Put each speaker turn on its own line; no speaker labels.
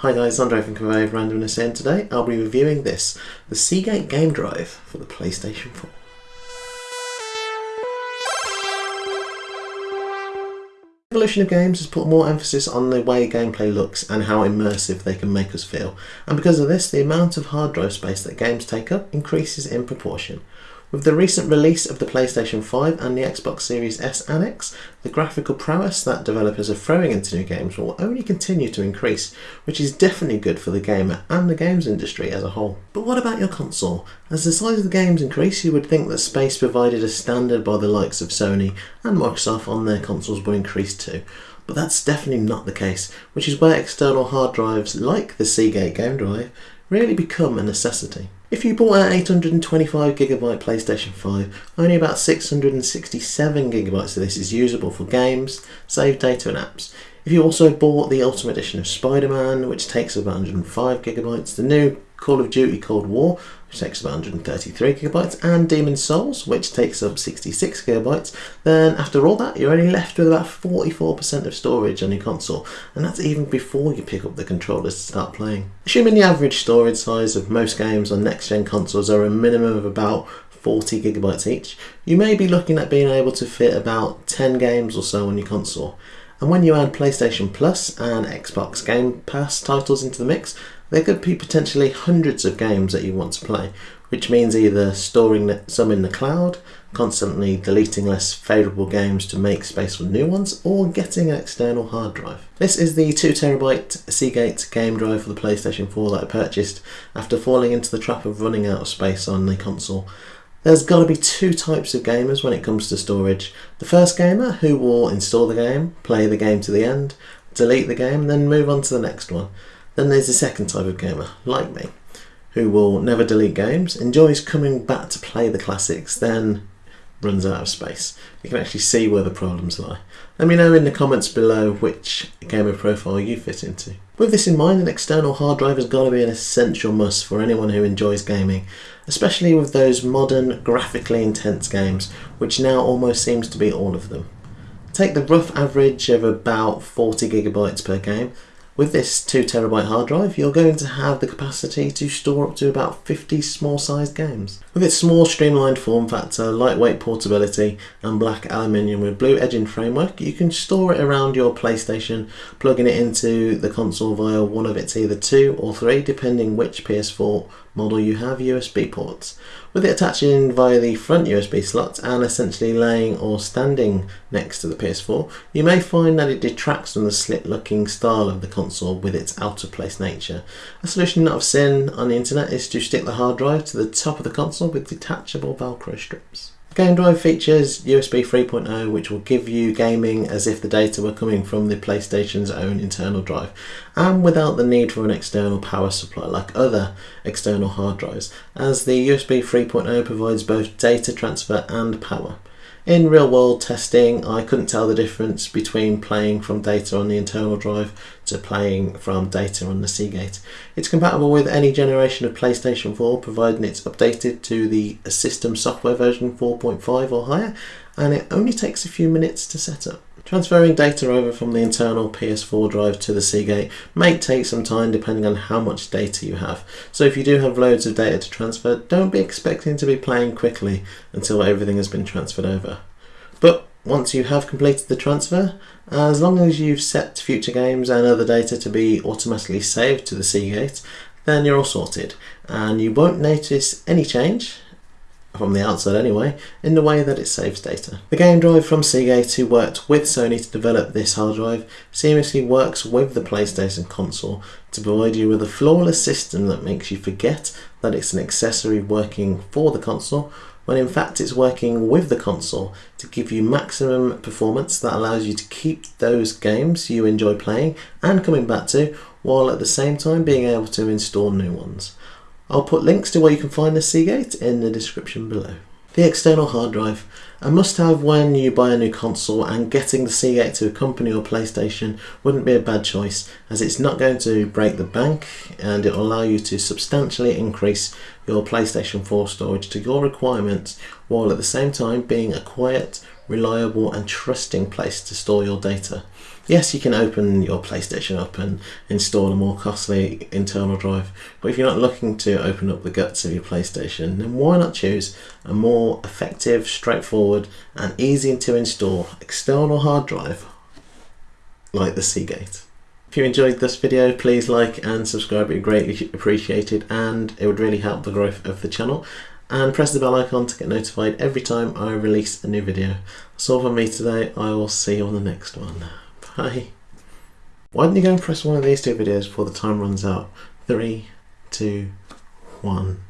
Hi guys, Andre from Conveyed Randomness and today I'll be reviewing this, the Seagate Game Drive for the PlayStation 4. Evolution of Games has put more emphasis on the way gameplay looks and how immersive they can make us feel, and because of this the amount of hard drive space that games take up increases in proportion. With the recent release of the PlayStation 5 and the Xbox Series S and X, the graphical prowess that developers are throwing into new games will only continue to increase, which is definitely good for the gamer and the games industry as a whole. But what about your console? As the size of the games increase, you would think that space provided as standard by the likes of Sony and Microsoft on their consoles would increase too. But that's definitely not the case, which is where external hard drives like the Seagate Game Drive really become a necessity. If you bought an 825GB PlayStation 5, only about 667GB of this is usable for games, save data and apps. If you also bought the Ultimate Edition of Spider-Man, which takes about 105GB, the new Call of Duty Cold War, which takes up 133 gigabytes, and Demon's Souls, which takes up 66 gigabytes, then after all that, you're only left with about 44% of storage on your console, and that's even before you pick up the controllers to start playing. Assuming the average storage size of most games on next-gen consoles are a minimum of about 40 gigabytes each, you may be looking at being able to fit about 10 games or so on your console. And when you add PlayStation Plus and Xbox Game Pass titles into the mix, there could be potentially hundreds of games that you want to play, which means either storing some in the cloud, constantly deleting less favourable games to make space for new ones, or getting an external hard drive. This is the 2TB Seagate game drive for the PlayStation 4 that I purchased after falling into the trap of running out of space on the console. There's got to be two types of gamers when it comes to storage. The first gamer who will install the game, play the game to the end, delete the game, then move on to the next one. Then there's the second type of gamer, like me, who will never delete games, enjoys coming back to play the classics, then runs out of space. You can actually see where the problems lie. Let me know in the comments below which gamer profile you fit into. With this in mind, an external hard drive has got to be an essential must for anyone who enjoys gaming, especially with those modern, graphically intense games, which now almost seems to be all of them. Take the rough average of about 40 gigabytes per game, with this 2TB hard drive, you're going to have the capacity to store up to about 50 small sized games. With its small streamlined form factor, lightweight portability and black aluminium with blue edging framework, you can store it around your PlayStation, plugging it into the console via one of its either two or three, depending which PS4 model you have USB ports. With it attaching via the front USB slot and essentially laying or standing next to the PS4, you may find that it detracts from the slit looking style of the console with its out of place nature. A solution that I've seen on the internet is to stick the hard drive to the top of the console with detachable velcro strips. Game Drive features USB 3.0 which will give you gaming as if the data were coming from the PlayStation's own internal drive and without the need for an external power supply like other external hard drives as the USB 3.0 provides both data transfer and power. In real world testing, I couldn't tell the difference between playing from data on the internal drive to playing from data on the Seagate. It's compatible with any generation of PlayStation 4 providing it's updated to the system software version 4.5 or higher and it only takes a few minutes to set up. Transferring data over from the internal PS4 drive to the Seagate may take some time depending on how much data you have. So if you do have loads of data to transfer, don't be expecting to be playing quickly until everything has been transferred over. But once you have completed the transfer, as long as you've set future games and other data to be automatically saved to the Seagate, then you're all sorted and you won't notice any change from the outside anyway, in the way that it saves data. The game drive from Seagate, who worked with Sony to develop this hard drive, seamlessly works with the PlayStation console to provide you with a flawless system that makes you forget that it's an accessory working for the console, when in fact it's working with the console to give you maximum performance that allows you to keep those games you enjoy playing and coming back to, while at the same time being able to install new ones. I'll put links to where you can find the Seagate in the description below. The external hard drive, a must have when you buy a new console and getting the Seagate to accompany your PlayStation wouldn't be a bad choice as it's not going to break the bank and it will allow you to substantially increase your PlayStation 4 storage to your requirements while at the same time being a quiet, reliable and trusting place to store your data. Yes, you can open your PlayStation up and install a more costly internal drive, but if you're not looking to open up the guts of your PlayStation, then why not choose a more effective, straightforward, and easy to install external hard drive like the Seagate? If you enjoyed this video, please like and subscribe, it would greatly appreciated and it would really help the growth of the channel. And press the bell icon to get notified every time I release a new video. That's all from me today, I will see you on the next one. Bye. Why don't you go and press one of these two videos before the time runs out? Three, two, one.